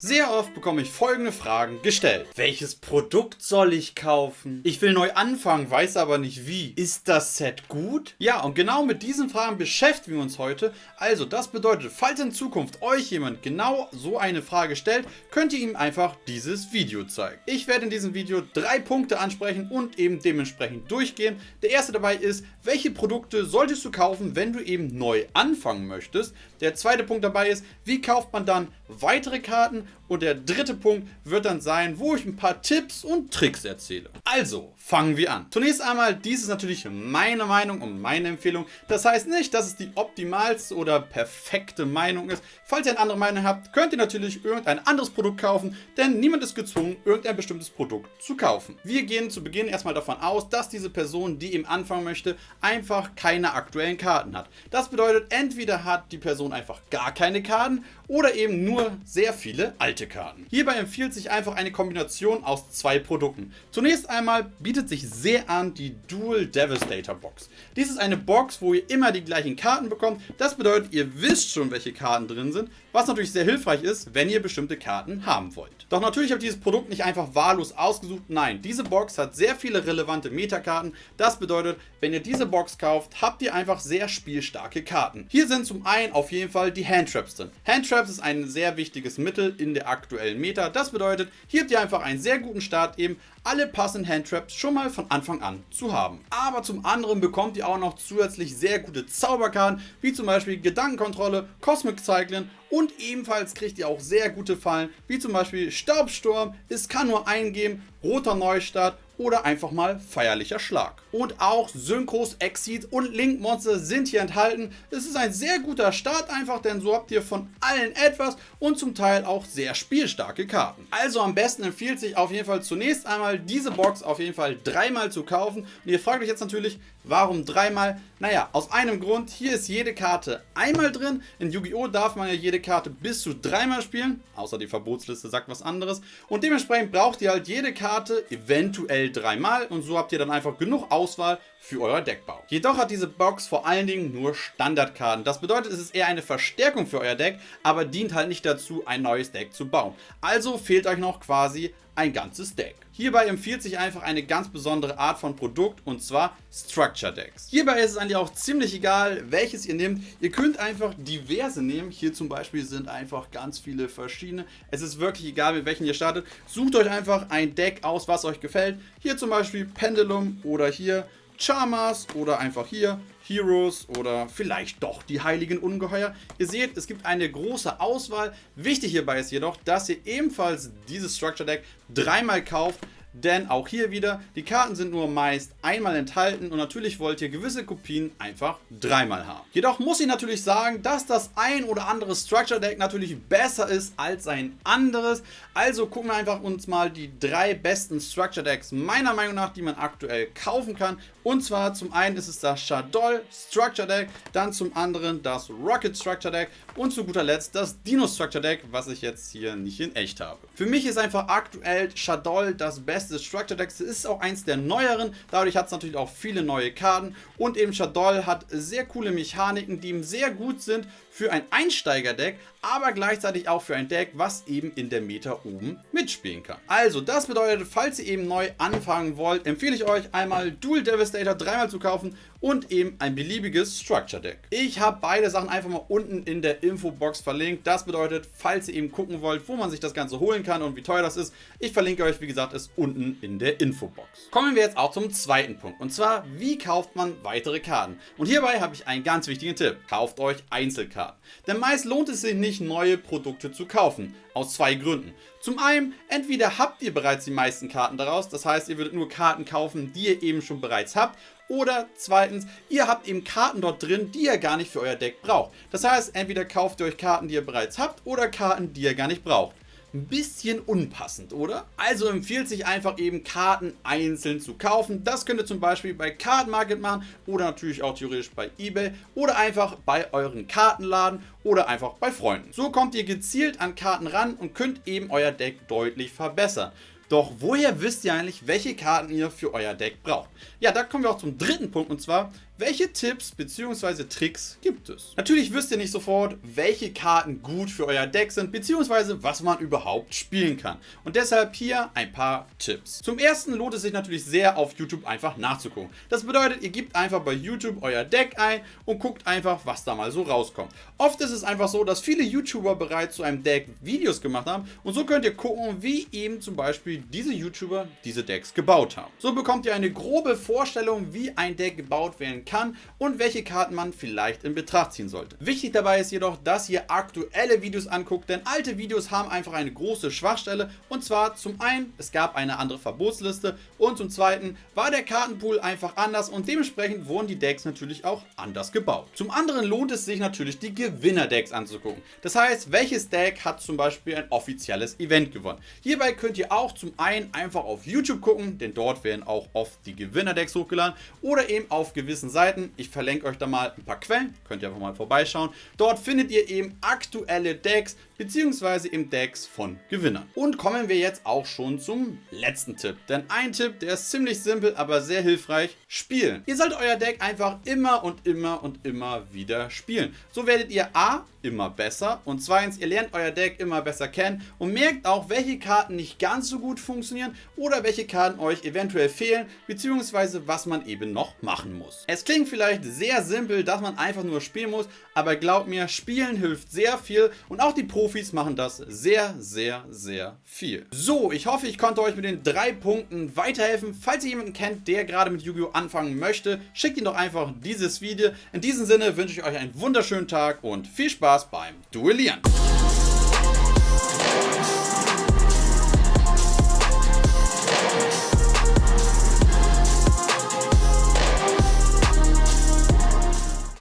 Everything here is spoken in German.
Sehr oft bekomme ich folgende Fragen gestellt. Welches Produkt soll ich kaufen? Ich will neu anfangen, weiß aber nicht wie. Ist das Set gut? Ja, und genau mit diesen Fragen beschäftigen wir uns heute. Also, das bedeutet, falls in Zukunft euch jemand genau so eine Frage stellt, könnt ihr ihm einfach dieses Video zeigen. Ich werde in diesem Video drei Punkte ansprechen und eben dementsprechend durchgehen. Der erste dabei ist, welche Produkte solltest du kaufen, wenn du eben neu anfangen möchtest? Der zweite Punkt dabei ist, wie kauft man dann weitere Karten? Und der dritte Punkt wird dann sein, wo ich ein paar Tipps und Tricks erzähle. Also, fangen wir an. Zunächst einmal, dies ist natürlich meine Meinung und meine Empfehlung. Das heißt nicht, dass es die optimalste oder perfekte Meinung ist. Falls ihr eine andere Meinung habt, könnt ihr natürlich irgendein anderes Produkt kaufen, denn niemand ist gezwungen, irgendein bestimmtes Produkt zu kaufen. Wir gehen zu Beginn erstmal davon aus, dass diese Person, die eben anfangen möchte, einfach keine aktuellen Karten hat. Das bedeutet, entweder hat die Person einfach gar keine Karten oder eben nur sehr viele alte Karten. Hierbei empfiehlt sich einfach eine Kombination aus zwei Produkten. Zunächst einmal bietet sich sehr an die Dual Devastator Box. Dies ist eine Box, wo ihr immer die gleichen Karten bekommt. Das bedeutet, ihr wisst schon, welche Karten drin sind, was natürlich sehr hilfreich ist, wenn ihr bestimmte Karten haben wollt. Doch natürlich habe ich dieses Produkt nicht einfach wahllos ausgesucht. Nein, diese Box hat sehr viele relevante Metakarten. Das bedeutet, wenn ihr diese Box kauft, habt ihr einfach sehr spielstarke Karten. Hier sind zum einen auf jeden Fall die Handtraps drin. Handtraps ist ein sehr wichtiges Mittel in der aktuellen Meta. Das bedeutet, hier habt ihr einfach einen sehr guten Start, eben alle passenden Handtraps schon mal von Anfang an zu haben. Aber zum anderen bekommt ihr auch noch zusätzlich sehr gute Zauberkarten, wie zum Beispiel Gedankenkontrolle, Cosmic Cycling und ebenfalls kriegt ihr auch sehr gute Fallen, wie zum Beispiel Staubsturm, es kann nur eingeben, roter Neustart oder einfach mal feierlicher Schlag. Und auch Synchros, Exit und Link Monster sind hier enthalten. Es ist ein sehr guter Start einfach, denn so habt ihr von allen etwas und zum Teil auch sehr spielstarke Karten. Also am besten empfiehlt sich auf jeden Fall zunächst einmal diese Box auf jeden Fall dreimal zu kaufen. Und ihr fragt euch jetzt natürlich, warum dreimal? Naja, aus einem Grund, hier ist jede Karte einmal drin. In Yu-Gi-Oh! darf man ja jede Karte bis zu dreimal spielen, außer die Verbotsliste sagt was anderes. Und dementsprechend braucht ihr halt jede Karte eventuell dreimal und so habt ihr dann einfach genug Auswahl für euer Deckbau. Jedoch hat diese Box vor allen Dingen nur Standardkarten. Das bedeutet, es ist eher eine Verstärkung für euer Deck, aber dient halt nicht dazu, ein neues Deck zu bauen. Also fehlt euch noch quasi ein ganzes Deck. Hierbei empfiehlt sich einfach eine ganz besondere Art von Produkt und zwar Structure Decks. Hierbei ist es eigentlich auch ziemlich egal, welches ihr nehmt. Ihr könnt einfach diverse nehmen. Hier zum Beispiel sind einfach ganz viele verschiedene. Es ist wirklich egal, mit welchen ihr startet. Sucht euch einfach ein Deck aus, was euch gefällt. Hier zum Beispiel Pendulum oder hier Charmers oder einfach hier Heroes oder vielleicht doch die Heiligen Ungeheuer. Ihr seht, es gibt eine große Auswahl. Wichtig hierbei ist jedoch, dass ihr ebenfalls dieses Structure Deck dreimal kauft, denn auch hier wieder, die Karten sind nur meist einmal enthalten und natürlich wollt ihr gewisse Kopien einfach dreimal haben. Jedoch muss ich natürlich sagen, dass das ein oder andere Structure Deck natürlich besser ist als ein anderes. Also gucken wir einfach uns mal die drei besten Structure Decks meiner Meinung nach, die man aktuell kaufen kann. Und zwar zum einen ist es das Shadol Structure Deck, dann zum anderen das Rocket Structure Deck und zu guter Letzt das Dino Structure Deck, was ich jetzt hier nicht in echt habe. Für mich ist einfach aktuell Shadol das beste beste Structure Decks. Ist auch eins der neueren. Dadurch hat es natürlich auch viele neue Karten. Und eben Shadol hat sehr coole Mechaniken, die ihm sehr gut sind für ein Einsteiger-Deck, aber gleichzeitig auch für ein Deck, was eben in der Meta oben mitspielen kann. Also, das bedeutet, falls ihr eben neu anfangen wollt, empfehle ich euch einmal Dual Devastator dreimal zu kaufen und eben ein beliebiges Structure Deck. Ich habe beide Sachen einfach mal unten in der Infobox verlinkt. Das bedeutet, falls ihr eben gucken wollt, wo man sich das Ganze holen kann und wie teuer das ist, ich verlinke euch, wie gesagt, es unten in der Infobox. Kommen wir jetzt auch zum zweiten Punkt. Und zwar, wie kauft man weitere Karten? Und hierbei habe ich einen ganz wichtigen Tipp. Kauft euch Einzelkarten. Karten. Denn meist lohnt es sich nicht, neue Produkte zu kaufen. Aus zwei Gründen. Zum einen, entweder habt ihr bereits die meisten Karten daraus, das heißt, ihr würdet nur Karten kaufen, die ihr eben schon bereits habt. Oder zweitens, ihr habt eben Karten dort drin, die ihr gar nicht für euer Deck braucht. Das heißt, entweder kauft ihr euch Karten, die ihr bereits habt, oder Karten, die ihr gar nicht braucht ein bisschen unpassend, oder? Also empfiehlt sich einfach eben Karten einzeln zu kaufen. Das könnt ihr zum Beispiel bei Card Market machen oder natürlich auch theoretisch bei Ebay oder einfach bei euren Kartenladen oder einfach bei Freunden. So kommt ihr gezielt an Karten ran und könnt eben euer Deck deutlich verbessern. Doch woher wisst ihr eigentlich, welche Karten ihr für euer Deck braucht? Ja, da kommen wir auch zum dritten Punkt und zwar, welche Tipps bzw. Tricks gibt es. Natürlich wisst ihr nicht sofort, welche Karten gut für euer Deck sind bzw. was man überhaupt spielen kann. Und deshalb hier ein paar Tipps. Zum ersten lohnt es sich natürlich sehr auf YouTube einfach nachzugucken. Das bedeutet, ihr gebt einfach bei YouTube euer Deck ein und guckt einfach, was da mal so rauskommt. Oft ist es einfach so, dass viele YouTuber bereits zu einem Deck Videos gemacht haben und so könnt ihr gucken, wie eben zum Beispiel diese YouTuber diese Decks gebaut haben. So bekommt ihr eine grobe Vorstellung, wie ein Deck gebaut werden kann und welche Karten man vielleicht in Betracht ziehen sollte. Wichtig dabei ist jedoch, dass ihr aktuelle Videos anguckt, denn alte Videos haben einfach eine große Schwachstelle und zwar zum einen, es gab eine andere Verbotsliste und zum zweiten war der Kartenpool einfach anders und dementsprechend wurden die Decks natürlich auch anders gebaut. Zum anderen lohnt es sich natürlich die Gewinner-Decks anzugucken. Das heißt, welches Deck hat zum Beispiel ein offizielles Event gewonnen. Hierbei könnt ihr auch zum einen einfach auf YouTube gucken, denn dort werden auch oft die Gewinner-Decks hochgeladen oder eben auf gewissen Seiten. Ich verlinke euch da mal ein paar Quellen, könnt ihr einfach mal vorbeischauen. Dort findet ihr eben aktuelle Decks bzw. eben Decks von Gewinnern. Und kommen wir jetzt auch schon zum letzten Tipp. Denn ein Tipp, der ist ziemlich simpel, aber sehr hilfreich. Spielen. Ihr solltet euer Deck einfach immer und immer und immer wieder spielen. So werdet ihr A, immer besser und zweitens, ihr lernt euer Deck immer besser kennen und merkt auch, welche Karten nicht ganz so gut funktionieren oder welche Karten euch eventuell fehlen, beziehungsweise was man eben noch machen muss. Es klingt vielleicht sehr simpel, dass man einfach nur spielen muss, aber glaubt mir, spielen hilft sehr viel und auch die Profis machen das sehr, sehr, sehr viel. So, ich hoffe, ich konnte euch mit den drei Punkten weiterhelfen. Falls ihr jemanden kennt, der gerade mit Yu-Gi-Oh! anfangen möchte, schickt ihm doch einfach dieses Video. In diesem Sinne wünsche ich euch einen wunderschönen Tag und viel Spaß beim Duellieren.